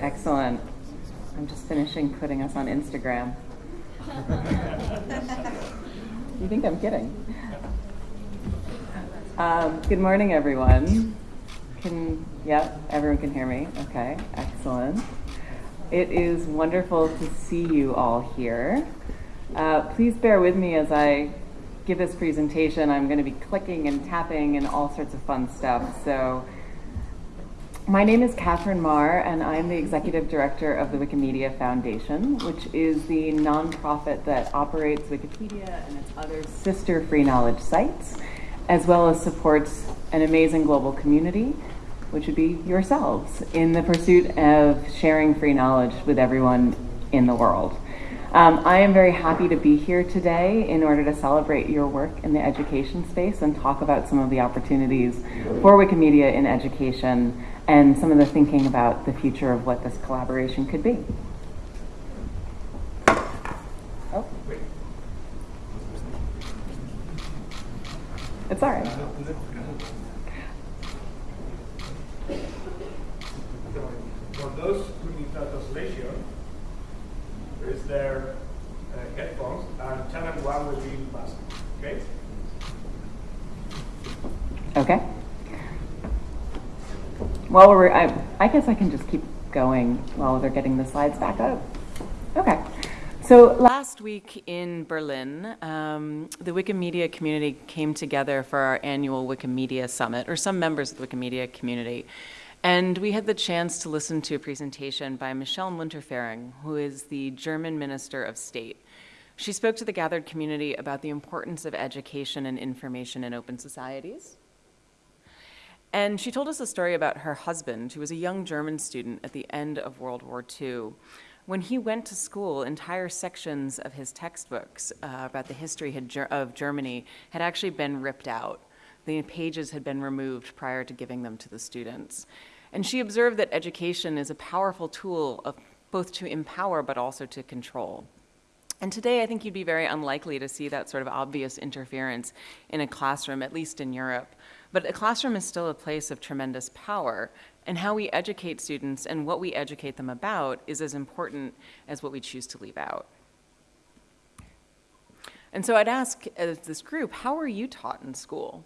Excellent. I'm just finishing putting us on Instagram. you think I'm kidding? Um, good morning, everyone. Can, yeah, everyone can hear me? Okay, excellent. It is wonderful to see you all here. Uh, please bear with me as I give this presentation. I'm going to be clicking and tapping and all sorts of fun stuff. So my name is Katherine Maher, and I'm the Executive Director of the Wikimedia Foundation, which is the nonprofit that operates Wikipedia and its other sister free knowledge sites, as well as supports an amazing global community, which would be yourselves, in the pursuit of sharing free knowledge with everyone in the world. Um, I am very happy to be here today in order to celebrate your work in the education space and talk about some of the opportunities for Wikimedia in education and some of the thinking about the future of what this collaboration could be. Oh. It's all right. For those who need translation, is their uh, headphones and channel one will be passed. Okay? Okay. While we're, I, I guess I can just keep going while they're getting the slides back up. Okay. So last week in Berlin, um, the Wikimedia community came together for our annual Wikimedia Summit, or some members of the Wikimedia community. And we had the chance to listen to a presentation by Michelle Müntefering, who is the German Minister of State. She spoke to the gathered community about the importance of education and information in open societies. And she told us a story about her husband, who was a young German student at the end of World War II. When he went to school, entire sections of his textbooks uh, about the history of Germany had actually been ripped out. The pages had been removed prior to giving them to the students. And she observed that education is a powerful tool of both to empower but also to control. And today, I think you'd be very unlikely to see that sort of obvious interference in a classroom, at least in Europe. But a classroom is still a place of tremendous power, and how we educate students and what we educate them about is as important as what we choose to leave out. And so I'd ask as this group, how were you taught in school?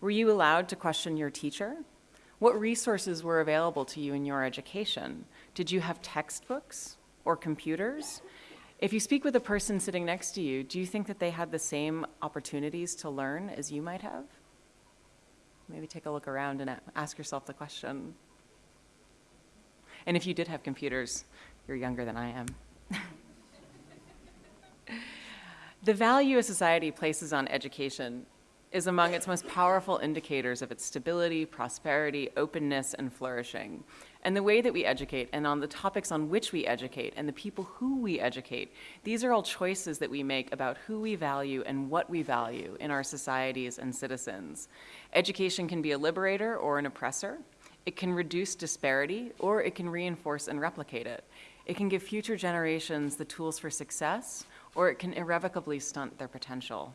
Were you allowed to question your teacher? What resources were available to you in your education? Did you have textbooks or computers? If you speak with a person sitting next to you, do you think that they had the same opportunities to learn as you might have? Maybe take a look around and ask yourself the question. And if you did have computers, you're younger than I am. the value a society places on education is among its most powerful indicators of its stability, prosperity, openness, and flourishing. And the way that we educate, and on the topics on which we educate, and the people who we educate, these are all choices that we make about who we value and what we value in our societies and citizens. Education can be a liberator or an oppressor. It can reduce disparity, or it can reinforce and replicate it. It can give future generations the tools for success, or it can irrevocably stunt their potential.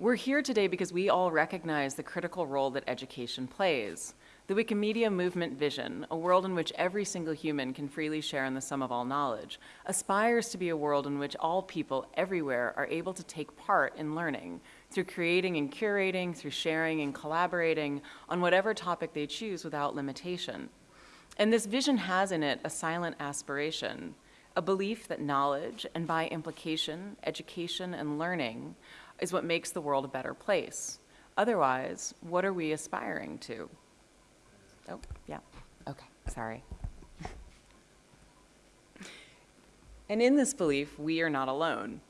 We're here today because we all recognize the critical role that education plays. The Wikimedia movement vision, a world in which every single human can freely share in the sum of all knowledge, aspires to be a world in which all people everywhere are able to take part in learning through creating and curating, through sharing and collaborating on whatever topic they choose without limitation. And this vision has in it a silent aspiration, a belief that knowledge, and by implication, education and learning, is what makes the world a better place. Otherwise, what are we aspiring to? Oh, yeah. Okay, sorry. and in this belief, we are not alone.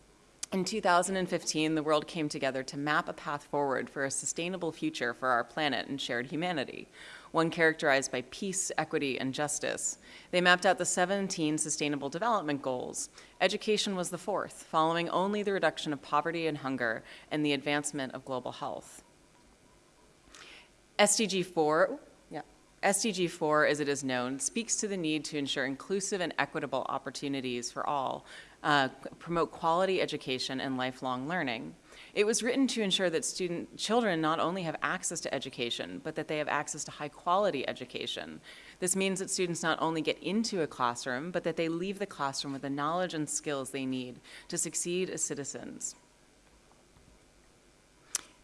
In 2015, the world came together to map a path forward for a sustainable future for our planet and shared humanity, one characterized by peace, equity, and justice. They mapped out the 17 Sustainable Development Goals. Education was the fourth, following only the reduction of poverty and hunger and the advancement of global health. SDG 4, yeah, SDG 4, as it is known, speaks to the need to ensure inclusive and equitable opportunities for all, uh, promote quality education and lifelong learning. It was written to ensure that student children not only have access to education, but that they have access to high quality education. This means that students not only get into a classroom, but that they leave the classroom with the knowledge and skills they need to succeed as citizens.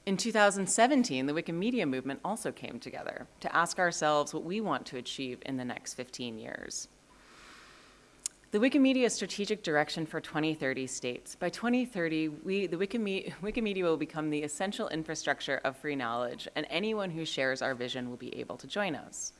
In 2017, the Wikimedia movement also came together to ask ourselves what we want to achieve in the next 15 years. The Wikimedia strategic direction for 2030 states, by 2030, we, the Wikimedia, Wikimedia will become the essential infrastructure of free knowledge, and anyone who shares our vision will be able to join us.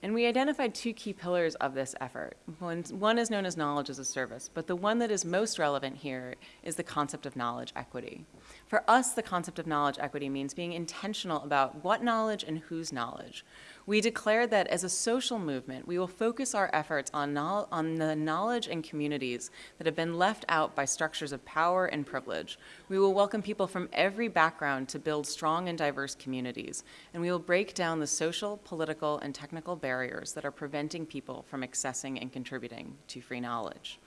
And we identified two key pillars of this effort. One, one, is known as knowledge as a service, but the one that is most relevant here is the concept of knowledge equity. For us, the concept of knowledge equity means being intentional about what knowledge and whose knowledge. We declared that as a social movement, we will focus our efforts on, on the knowledge and communities that have been left out by structures of power and privilege. We will welcome people from every background to build strong and diverse communities, and we will break down the social, political, and technical barriers that are preventing people from accessing and contributing to free knowledge.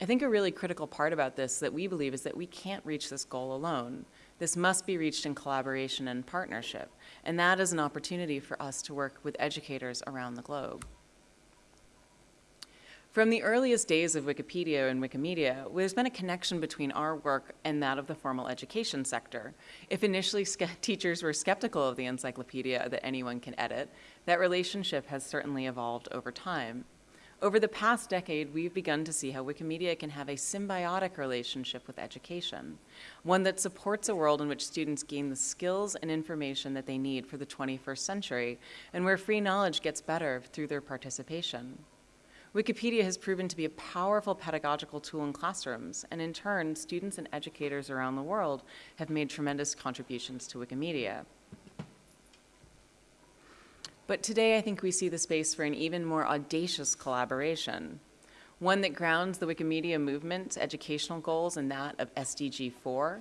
I think a really critical part about this that we believe is that we can't reach this goal alone. This must be reached in collaboration and partnership, and that is an opportunity for us to work with educators around the globe. From the earliest days of Wikipedia and Wikimedia, there's been a connection between our work and that of the formal education sector. If initially teachers were skeptical of the encyclopedia that anyone can edit, that relationship has certainly evolved over time. Over the past decade, we've begun to see how Wikimedia can have a symbiotic relationship with education, one that supports a world in which students gain the skills and information that they need for the 21st century, and where free knowledge gets better through their participation. Wikipedia has proven to be a powerful pedagogical tool in classrooms, and in turn, students and educators around the world have made tremendous contributions to Wikimedia. But today I think we see the space for an even more audacious collaboration, one that grounds the Wikimedia movement's educational goals in that of SDG 4,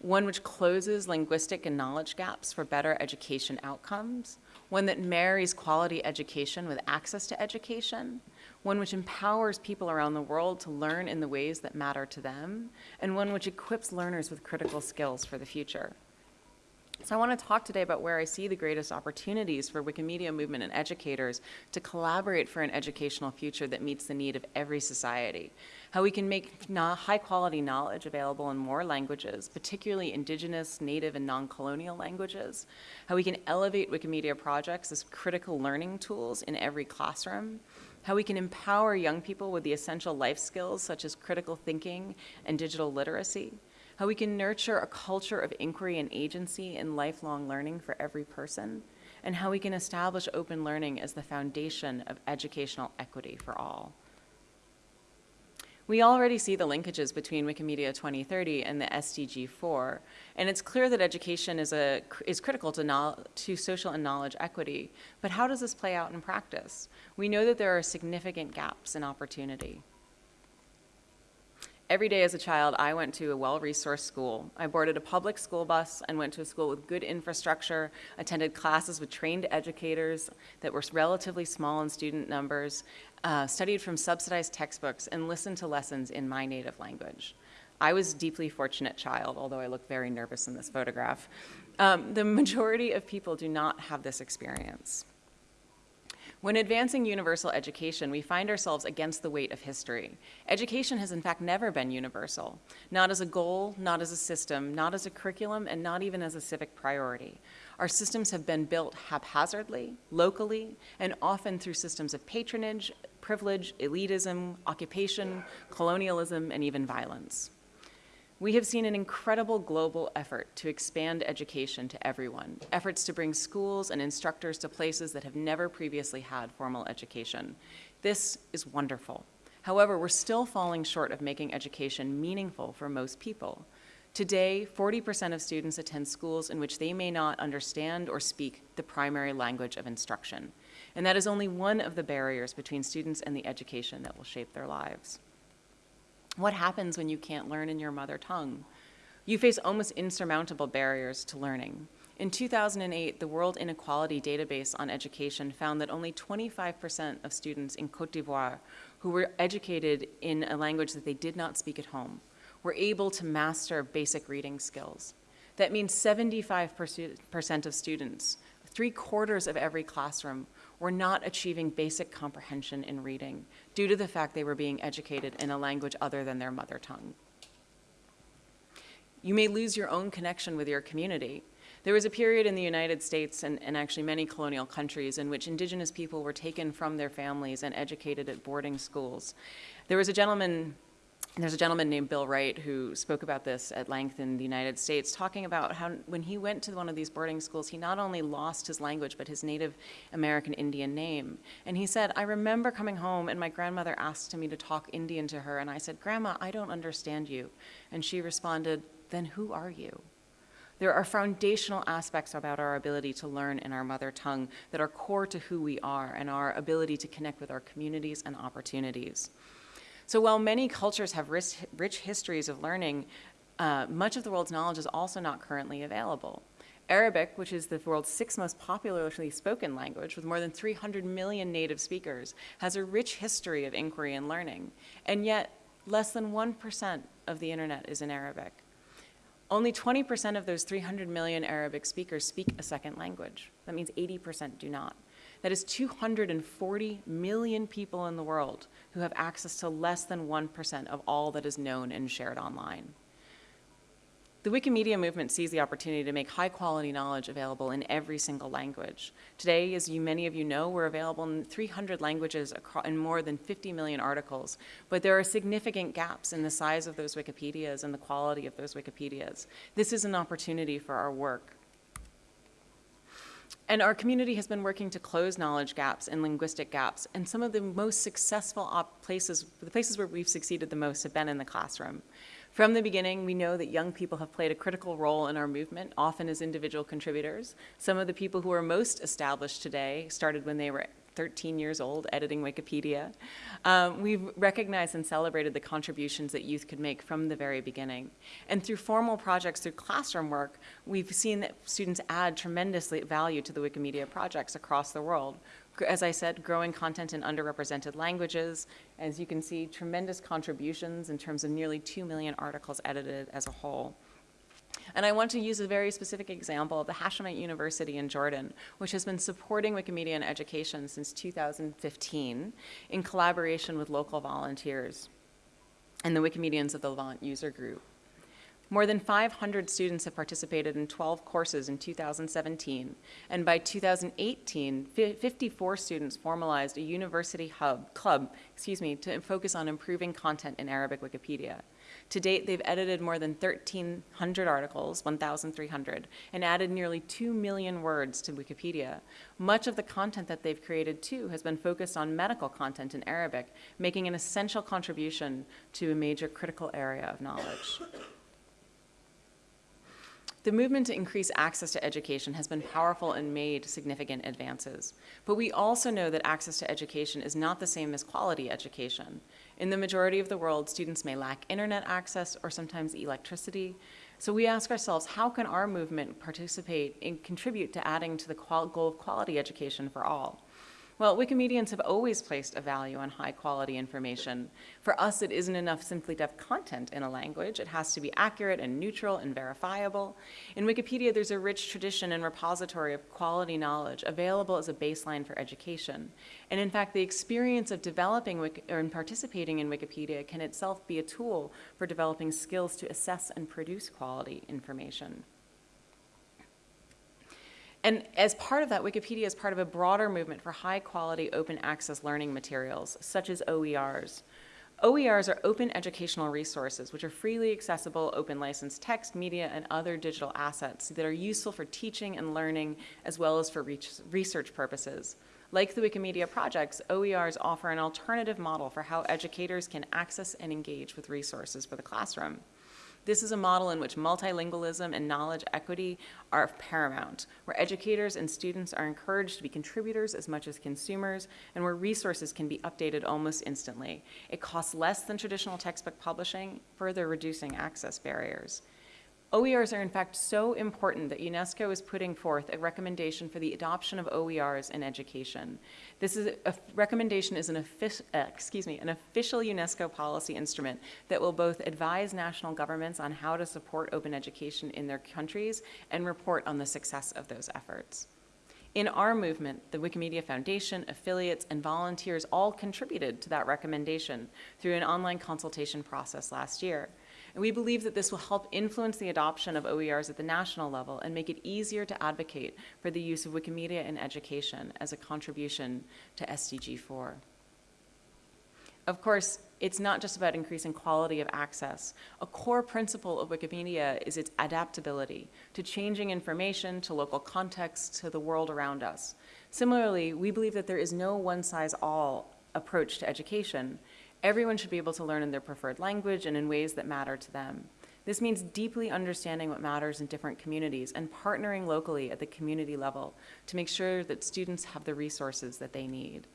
one which closes linguistic and knowledge gaps for better education outcomes, one that marries quality education with access to education, one which empowers people around the world to learn in the ways that matter to them, and one which equips learners with critical skills for the future. So I want to talk today about where I see the greatest opportunities for Wikimedia movement and educators to collaborate for an educational future that meets the need of every society. How we can make high quality knowledge available in more languages, particularly indigenous, native, and non-colonial languages. How we can elevate Wikimedia projects as critical learning tools in every classroom. How we can empower young people with the essential life skills such as critical thinking and digital literacy how we can nurture a culture of inquiry and agency and lifelong learning for every person, and how we can establish open learning as the foundation of educational equity for all. We already see the linkages between Wikimedia 2030 and the SDG 4, and it's clear that education is, a, is critical to, to social and knowledge equity. But how does this play out in practice? We know that there are significant gaps in opportunity. Every day as a child, I went to a well-resourced school. I boarded a public school bus and went to a school with good infrastructure, attended classes with trained educators that were relatively small in student numbers, uh, studied from subsidized textbooks, and listened to lessons in my native language. I was a deeply fortunate child, although I look very nervous in this photograph. Um, the majority of people do not have this experience. When advancing universal education, we find ourselves against the weight of history. Education has in fact never been universal, not as a goal, not as a system, not as a curriculum, and not even as a civic priority. Our systems have been built haphazardly, locally, and often through systems of patronage, privilege, elitism, occupation, colonialism, and even violence. We have seen an incredible global effort to expand education to everyone, efforts to bring schools and instructors to places that have never previously had formal education. This is wonderful. However, we're still falling short of making education meaningful for most people. Today, 40% of students attend schools in which they may not understand or speak the primary language of instruction. And that is only one of the barriers between students and the education that will shape their lives. What happens when you can't learn in your mother tongue? You face almost insurmountable barriers to learning. In 2008, the World Inequality Database on Education found that only 25% of students in Cote d'Ivoire who were educated in a language that they did not speak at home were able to master basic reading skills. That means 75% of students, three quarters of every classroom, were not achieving basic comprehension in reading due to the fact they were being educated in a language other than their mother tongue. You may lose your own connection with your community. There was a period in the United States and, and, actually many colonial countries in which indigenous people were taken from their families and educated at boarding schools. There was a gentleman there's a gentleman named Bill Wright who spoke about this at length in the United States, talking about how when he went to one of these boarding schools, he not only lost his language, but his Native American Indian name. And he said, I remember coming home and my grandmother asked me to talk Indian to her, and I said, Grandma, I don't understand you. And she responded, Then who are you? There are foundational aspects about our ability to learn in our mother tongue that are core to who we are and our ability to connect with our communities and opportunities. So while many cultures have rich, rich histories of learning, uh, much of the world's knowledge is also not currently available. Arabic, which is the world's sixth most popularly spoken language with more than 300 million native speakers, has a rich history of inquiry and learning. And yet, less than 1% of the internet is in Arabic. Only 20% of those 300 million Arabic speakers speak a second language. That means 80% do not. That is 240 million people in the world who have access to less than 1% of all that is known and shared online. The Wikimedia movement sees the opportunity to make high quality knowledge available in every single language. Today, as you, many of you know, we're available in 300 languages in more than 50 million articles, but there are significant gaps in the size of those Wikipedias and the quality of those Wikipedias. This is an opportunity for our work. And our community has been working to close knowledge gaps and linguistic gaps. And some of the most successful places, the places where we've succeeded the most have been in the classroom. From the beginning, we know that young people have played a critical role in our movement, often as individual contributors. Some of the people who are most established today started when they were 13 years old editing Wikipedia. Um, we've recognized and celebrated the contributions that youth could make from the very beginning. And through formal projects, through classroom work, we've seen that students add tremendous value to the Wikimedia projects across the world. As I said, growing content in underrepresented languages. As you can see, tremendous contributions in terms of nearly 2 million articles edited as a whole. And I want to use a very specific example of the Hashemite University in Jordan, which has been supporting Wikimedia in education since 2015 in collaboration with local volunteers and the Wikimedians of the Levant user group. More than 500 students have participated in 12 courses in 2017, and by 2018, 54 students formalized a university hub club, excuse me, to focus on improving content in Arabic Wikipedia. To date, they've edited more than 1,300 articles, 1,300, and added nearly 2 million words to Wikipedia. Much of the content that they've created, too, has been focused on medical content in Arabic, making an essential contribution to a major critical area of knowledge. The movement to increase access to education has been powerful and made significant advances. But we also know that access to education is not the same as quality education. In the majority of the world, students may lack internet access or sometimes electricity. So we ask ourselves, how can our movement participate and contribute to adding to the goal of quality education for all? Well, Wikimedians have always placed a value on high quality information. For us, it isn't enough simply to have content in a language. It has to be accurate and neutral and verifiable. In Wikipedia, there's a rich tradition and repository of quality knowledge available as a baseline for education. And in fact, the experience of developing or participating in Wikipedia can itself be a tool for developing skills to assess and produce quality information. And as part of that, Wikipedia is part of a broader movement for high quality open access learning materials, such as OERs. OERs are open educational resources, which are freely accessible, open licensed text, media, and other digital assets that are useful for teaching and learning, as well as for research purposes. Like the Wikimedia projects, OERs offer an alternative model for how educators can access and engage with resources for the classroom. This is a model in which multilingualism and knowledge equity are paramount, where educators and students are encouraged to be contributors as much as consumers, and where resources can be updated almost instantly. It costs less than traditional textbook publishing, further reducing access barriers. OERs are in fact so important that UNESCO is putting forth a recommendation for the adoption of OERs in education. This is a recommendation is an offic- uh, excuse me, an official UNESCO policy instrument that will both advise national governments on how to support open education in their countries and report on the success of those efforts. In our movement, the Wikimedia Foundation, affiliates, and volunteers all contributed to that recommendation through an online consultation process last year. And we believe that this will help influence the adoption of OERs at the national level and make it easier to advocate for the use of Wikimedia in education as a contribution to SDG 4. Of course, it's not just about increasing quality of access. A core principle of Wikimedia is its adaptability to changing information, to local contexts, to the world around us. Similarly, we believe that there is no one-size-all approach to education. Everyone should be able to learn in their preferred language and in ways that matter to them. This means deeply understanding what matters in different communities and partnering locally at the community level to make sure that students have the resources that they need.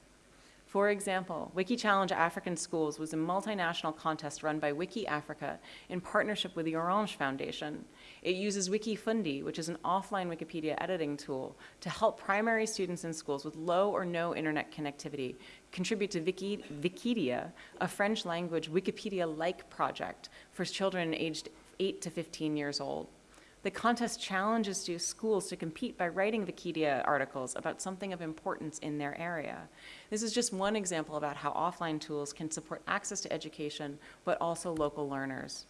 For example, Wiki Challenge African Schools was a multinational contest run by Wiki Africa in partnership with the Orange Foundation. It uses Wikifundi, which is an offline Wikipedia editing tool, to help primary students in schools with low or no internet connectivity contribute to Wiki, Vikidia, a French language Wikipedia-like project for children aged 8 to 15 years old. The contest challenges schools to compete by writing Vikidia articles about something of importance in their area. This is just one example about how offline tools can support access to education, but also local learners.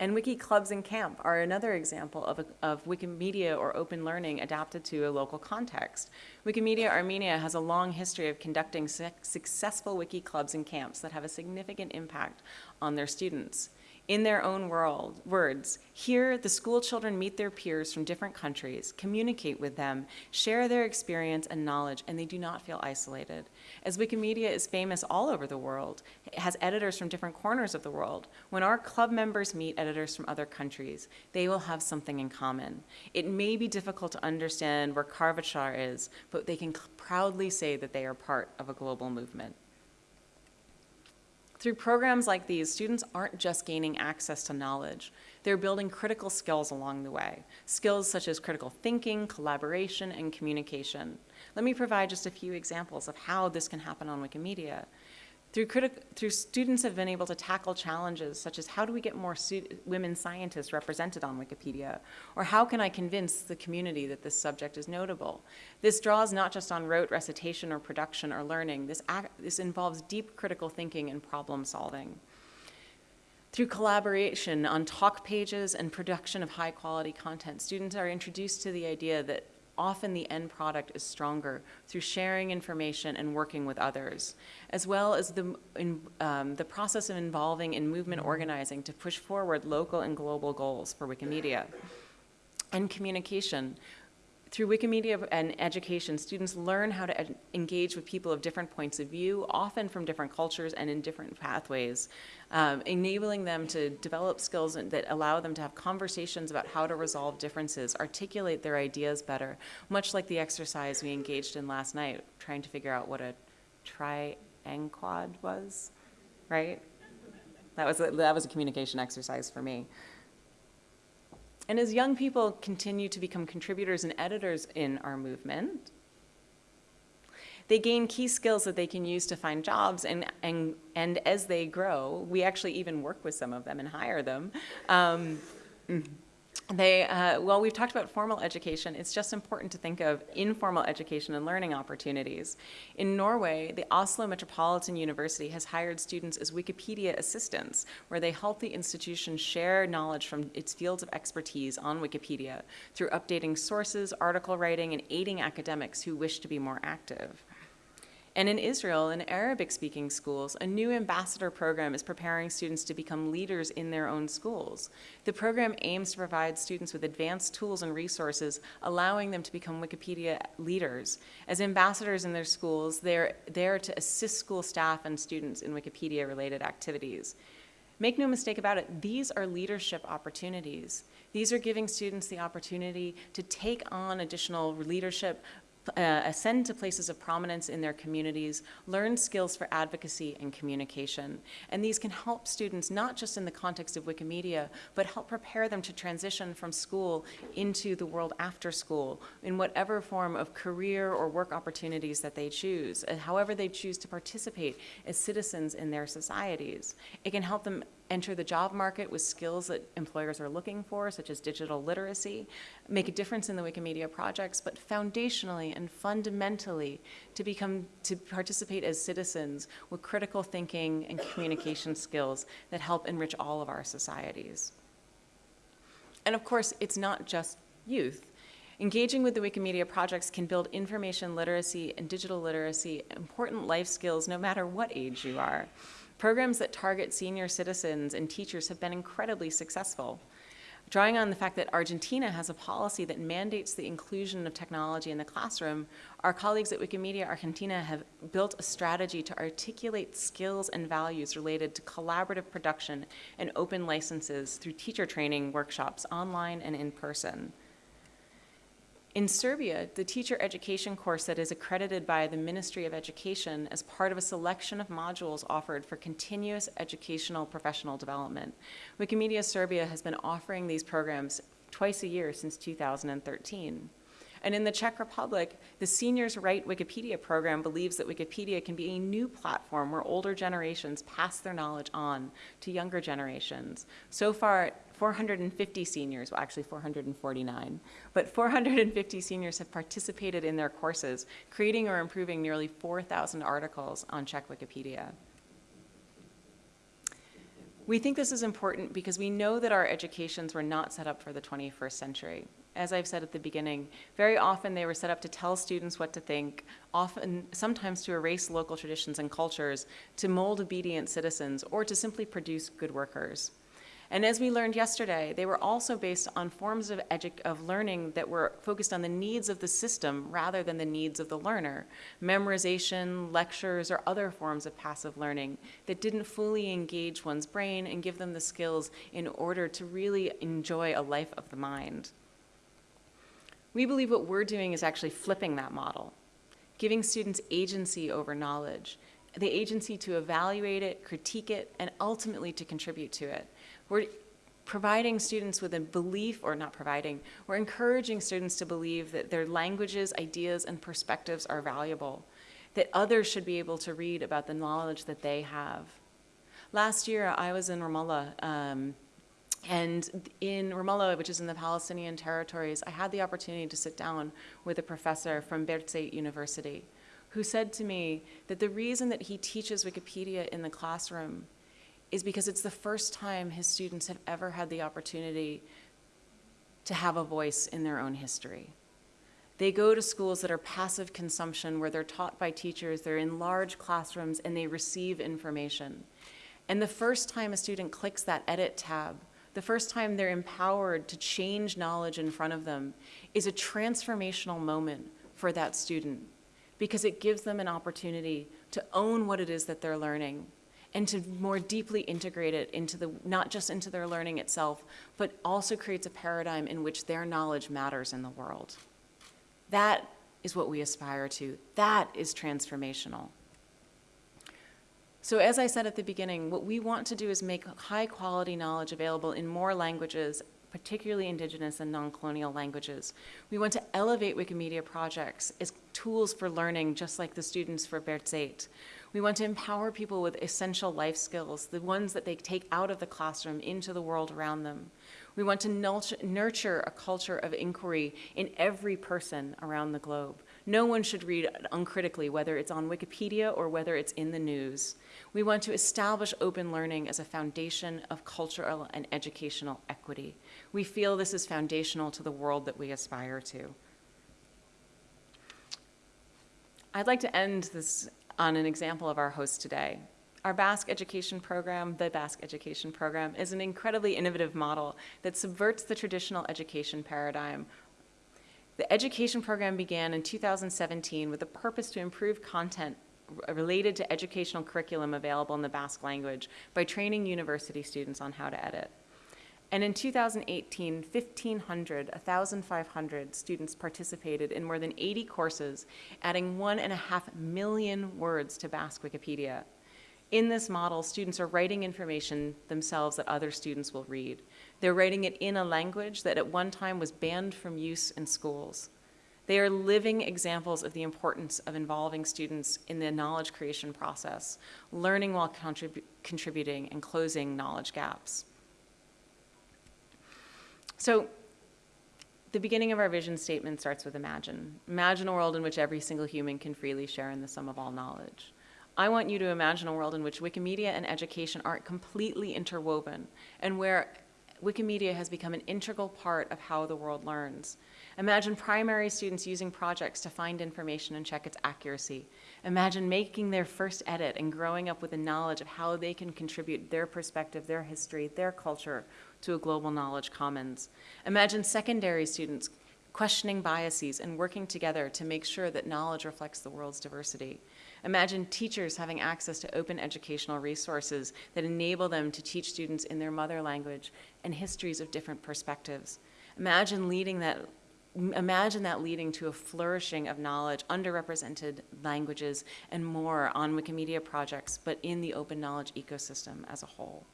And Wiki Clubs and Camp are another example of, a, of Wikimedia or open learning adapted to a local context. Wikimedia Armenia has a long history of conducting su successful Wiki Clubs and Camps that have a significant impact on their students in their own world, words. Here, the school children meet their peers from different countries, communicate with them, share their experience and knowledge, and they do not feel isolated. As Wikimedia is famous all over the world, it has editors from different corners of the world. When our club members meet editors from other countries, they will have something in common. It may be difficult to understand where Kvartjar is, but they can proudly say that they are part of a global movement. Through programs like these, students aren't just gaining access to knowledge, they're building critical skills along the way, skills such as critical thinking, collaboration, and communication. Let me provide just a few examples of how this can happen on Wikimedia. Through, through, students have been able to tackle challenges such as how do we get more women scientists represented on Wikipedia? Or how can I convince the community that this subject is notable? This draws not just on rote recitation or production or learning. This, this involves deep critical thinking and problem solving. Through collaboration on talk pages and production of high quality content, students are introduced to the idea that often the end product is stronger through sharing information and working with others, as well as the, in, um, the process of involving in movement organizing to push forward local and global goals for Wikimedia. And communication, through Wikimedia and education, students learn how to engage with people of different points of view, often from different cultures and in different pathways, um, enabling them to develop skills that allow them to have conversations about how to resolve differences, articulate their ideas better, much like the exercise we engaged in last night, trying to figure out what a trianquad was, right? That was a, that was a communication exercise for me. And as young people continue to become contributors and editors in our movement, they gain key skills that they can use to find jobs and, and, and as they grow, we actually even work with some of them and hire them. Um, they, uh, well, we've talked about formal education. It's just important to think of informal education and learning opportunities. In Norway, the Oslo Metropolitan University has hired students as Wikipedia assistants, where they help the institution share knowledge from its fields of expertise on Wikipedia through updating sources, article writing, and aiding academics who wish to be more active. And in Israel, in Arabic-speaking schools, a new ambassador program is preparing students to become leaders in their own schools. The program aims to provide students with advanced tools and resources, allowing them to become Wikipedia leaders. As ambassadors in their schools, they're there to assist school staff and students in Wikipedia-related activities. Make no mistake about it, these are leadership opportunities. These are giving students the opportunity to take on additional leadership uh, ascend to places of prominence in their communities, learn skills for advocacy and communication. And these can help students not just in the context of Wikimedia, but help prepare them to transition from school into the world after school in whatever form of career or work opportunities that they choose, however they choose to participate as citizens in their societies. It can help them enter the job market with skills that employers are looking for, such as digital literacy, make a difference in the Wikimedia projects, but foundationally and fundamentally to become, to participate as citizens with critical thinking and communication skills that help enrich all of our societies. And of course, it's not just youth. Engaging with the Wikimedia projects can build information literacy and digital literacy, important life skills no matter what age you are. Programs that target senior citizens and teachers have been incredibly successful. Drawing on the fact that Argentina has a policy that mandates the inclusion of technology in the classroom, our colleagues at Wikimedia Argentina have built a strategy to articulate skills and values related to collaborative production and open licenses through teacher training workshops online and in person. In Serbia, the teacher education course that is accredited by the Ministry of Education as part of a selection of modules offered for continuous educational professional development. Wikimedia Serbia has been offering these programs twice a year since 2013. And in the Czech Republic, the Seniors Write Wikipedia program believes that Wikipedia can be a new platform where older generations pass their knowledge on to younger generations. So far, 450 seniors, well actually 449, but 450 seniors have participated in their courses, creating or improving nearly 4,000 articles on Czech Wikipedia. We think this is important because we know that our educations were not set up for the 21st century. As I've said at the beginning, very often they were set up to tell students what to think, often, sometimes to erase local traditions and cultures, to mold obedient citizens, or to simply produce good workers. And as we learned yesterday, they were also based on forms of, of learning that were focused on the needs of the system rather than the needs of the learner. Memorization, lectures, or other forms of passive learning that didn't fully engage one's brain and give them the skills in order to really enjoy a life of the mind. We believe what we're doing is actually flipping that model, giving students agency over knowledge, the agency to evaluate it, critique it, and ultimately to contribute to it. We're providing students with a belief, or not providing, we're encouraging students to believe that their languages, ideas, and perspectives are valuable, that others should be able to read about the knowledge that they have. Last year, I was in Ramallah, um, and in Ramallah, which is in the Palestinian territories, I had the opportunity to sit down with a professor from Birzeit University who said to me that the reason that he teaches Wikipedia in the classroom is because it's the first time his students have ever had the opportunity to have a voice in their own history. They go to schools that are passive consumption where they're taught by teachers, they're in large classrooms, and they receive information. And the first time a student clicks that edit tab, the first time they're empowered to change knowledge in front of them is a transformational moment for that student because it gives them an opportunity to own what it is that they're learning and to more deeply integrate it into the, not just into their learning itself, but also creates a paradigm in which their knowledge matters in the world. That is what we aspire to. That is transformational. So as I said at the beginning, what we want to do is make high quality knowledge available in more languages particularly indigenous and non-colonial languages. We want to elevate Wikimedia projects as tools for learning, just like the students for Birzeit. We want to empower people with essential life skills, the ones that they take out of the classroom into the world around them. We want to nurture a culture of inquiry in every person around the globe. No one should read uncritically, whether it's on Wikipedia or whether it's in the news. We want to establish open learning as a foundation of cultural and educational equity. We feel this is foundational to the world that we aspire to. I'd like to end this on an example of our host today. Our Basque education program, the Basque education program, is an incredibly innovative model that subverts the traditional education paradigm. The education program began in 2017 with the purpose to improve content related to educational curriculum available in the Basque language by training university students on how to edit. And in 2018, 1,500, 1,500 students participated in more than 80 courses, adding one and a half million words to Basque Wikipedia. In this model, students are writing information themselves that other students will read. They're writing it in a language that at one time was banned from use in schools. They are living examples of the importance of involving students in the knowledge creation process, learning while contrib contributing and closing knowledge gaps. So the beginning of our vision statement starts with imagine. Imagine a world in which every single human can freely share in the sum of all knowledge. I want you to imagine a world in which Wikimedia and education are completely interwoven and where Wikimedia has become an integral part of how the world learns. Imagine primary students using projects to find information and check its accuracy. Imagine making their first edit and growing up with the knowledge of how they can contribute their perspective, their history, their culture to a global knowledge commons. Imagine secondary students questioning biases and working together to make sure that knowledge reflects the world's diversity. Imagine teachers having access to open educational resources that enable them to teach students in their mother language and histories of different perspectives. Imagine leading that imagine that leading to a flourishing of knowledge, underrepresented languages, and more on Wikimedia projects, but in the open knowledge ecosystem as a whole.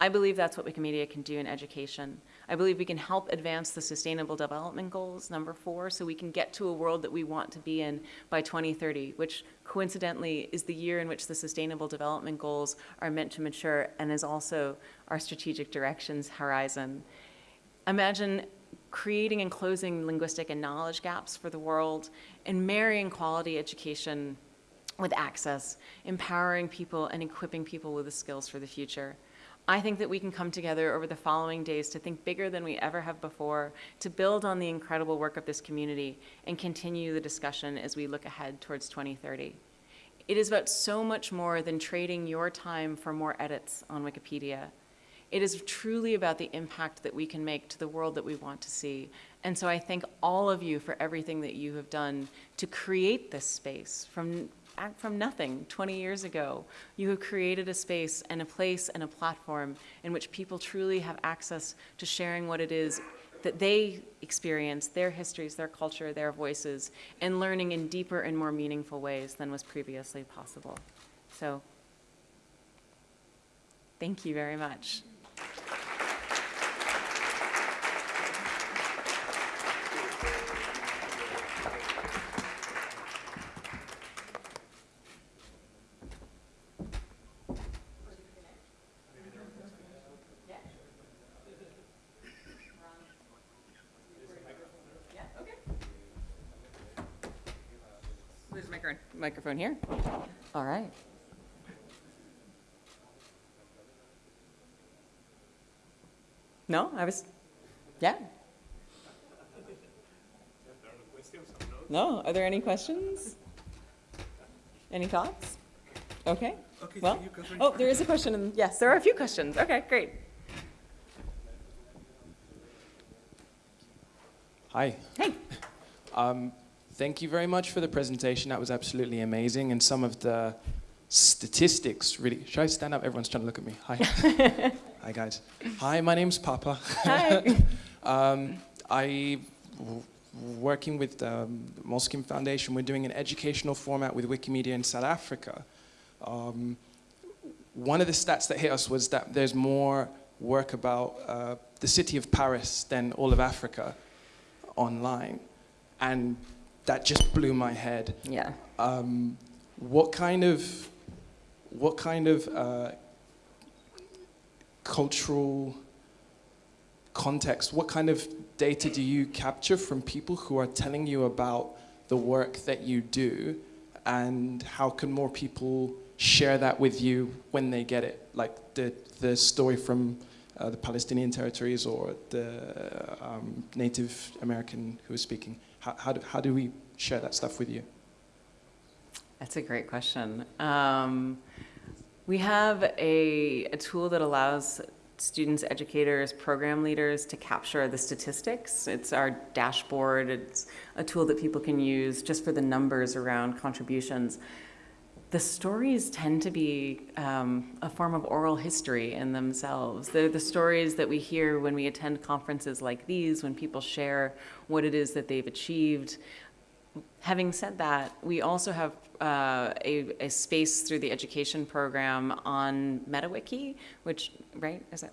I believe that's what Wikimedia can do in education. I believe we can help advance the Sustainable Development Goals, number four, so we can get to a world that we want to be in by 2030, which coincidentally is the year in which the Sustainable Development Goals are meant to mature and is also our strategic directions horizon. Imagine creating and closing linguistic and knowledge gaps for the world and marrying quality education with access, empowering people and equipping people with the skills for the future. I think that we can come together over the following days to think bigger than we ever have before, to build on the incredible work of this community and continue the discussion as we look ahead towards 2030. It is about so much more than trading your time for more edits on Wikipedia. It is truly about the impact that we can make to the world that we want to see. And so I thank all of you for everything that you have done to create this space from from nothing 20 years ago. You have created a space and a place and a platform in which people truly have access to sharing what it is that they experience, their histories, their culture, their voices, and learning in deeper and more meaningful ways than was previously possible. So, thank you very much. Microphone here. All right. No, I was, yeah. No, are there any questions? Any thoughts? Okay. Okay, well, oh, there is a question. And yes, there are a few questions. Okay, great. Hi. Hey. Um, Thank you very much for the presentation. That was absolutely amazing. And some of the statistics really. Should I stand up? Everyone's trying to look at me. Hi. Hi, guys. Hi, my name's Papa. Hi. um, I working with um, the Moleskine Foundation. We're doing an educational format with Wikimedia in South Africa. Um, one of the stats that hit us was that there's more work about uh, the city of Paris than all of Africa online. And that just blew my head. Yeah. Um, what kind of, what kind of uh, cultural context, what kind of data do you capture from people who are telling you about the work that you do and how can more people share that with you when they get it? Like the, the story from uh, the Palestinian territories or the um, Native American who was speaking. How, how, do, how do we share that stuff with you? That's a great question. Um, we have a, a tool that allows students, educators, program leaders to capture the statistics. It's our dashboard. It's a tool that people can use just for the numbers around contributions. The stories tend to be um, a form of oral history in themselves. They're the stories that we hear when we attend conferences like these, when people share what it is that they've achieved. Having said that, we also have uh, a, a space through the education program on MetaWiki, which, right, is that?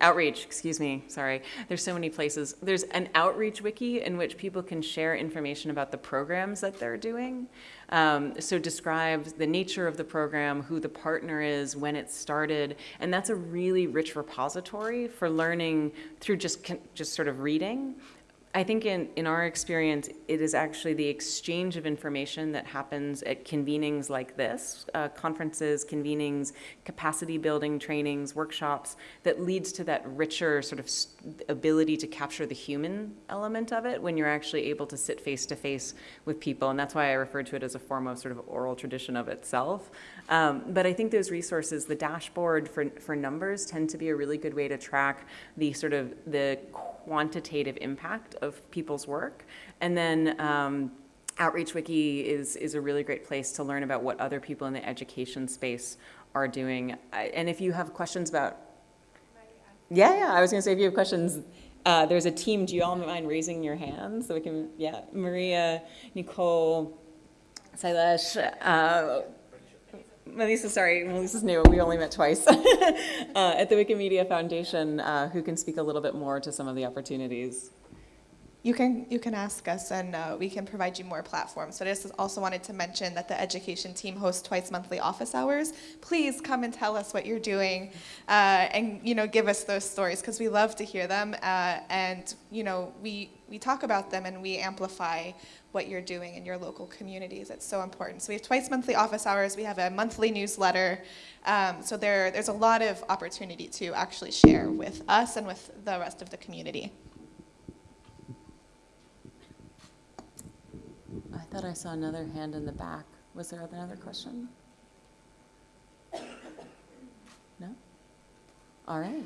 Outreach, excuse me, sorry. There's so many places. There's an outreach wiki in which people can share information about the programs that they're doing. Um, so describes the nature of the program, who the partner is, when it started, and that's a really rich repository for learning through just just sort of reading. I think in, in our experience, it is actually the exchange of information that happens at convenings like this, uh, conferences, convenings, capacity building trainings, workshops, that leads to that richer sort of ability to capture the human element of it when you're actually able to sit face to face with people. And that's why I refer to it as a form of sort of oral tradition of itself. Um, but I think those resources, the dashboard for, for numbers tend to be a really good way to track the sort of the quantitative impact of people's work. And then um, Outreach Wiki is, is a really great place to learn about what other people in the education space are doing. I- And if you have questions about, yeah, yeah, I was gonna say, if you have questions, uh, there's a team, do you all mind raising your hands so we can, yeah, Maria, Nicole, Sailesh, uh, Melissa, sorry, Melissa's new, we only met twice, uh, at the Wikimedia Foundation, uh, who can speak a little bit more to some of the opportunities. You can, you can ask us and uh, we can provide you more platforms. But I just also wanted to mention that the education team hosts twice monthly office hours. Please come and tell us what you're doing uh, and, you know, give us those stories because we love to hear them. Uh, and, you know, we, we talk about them and we amplify what you're doing in your local communities. It's so important. So we have twice monthly office hours. We have a monthly newsletter. Um, so there, there's a lot of opportunity to actually share with us and with the rest of the community. Thought I saw another hand in the back. Was there another question? No? All right.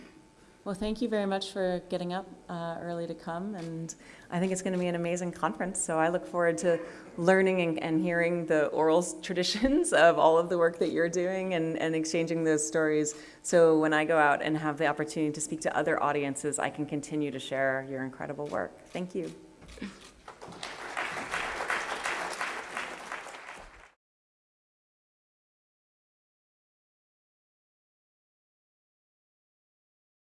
Well, thank you very much for getting up uh, early to come, and I think it's going to be an amazing conference. So I look forward to learning and, and hearing the oral traditions of all of the work that you're doing and, and exchanging those stories. So when I go out and have the opportunity to speak to other audiences, I can continue to share your incredible work. Thank you.